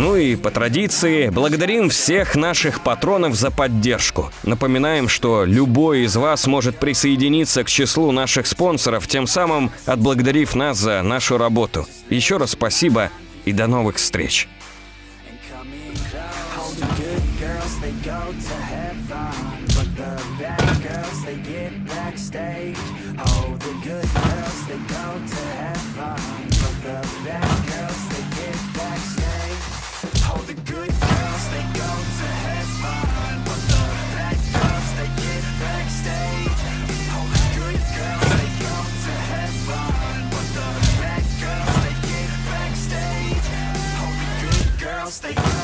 Ну и по традиции благодарим всех наших патронов за поддержку. Напоминаем, что любой из вас может присоединиться к числу наших спонсоров, тем самым отблагодарив нас за нашу работу. Еще раз спасибо и до новых встреч. Backstage Oh, the good girls, they go to heaven Stay.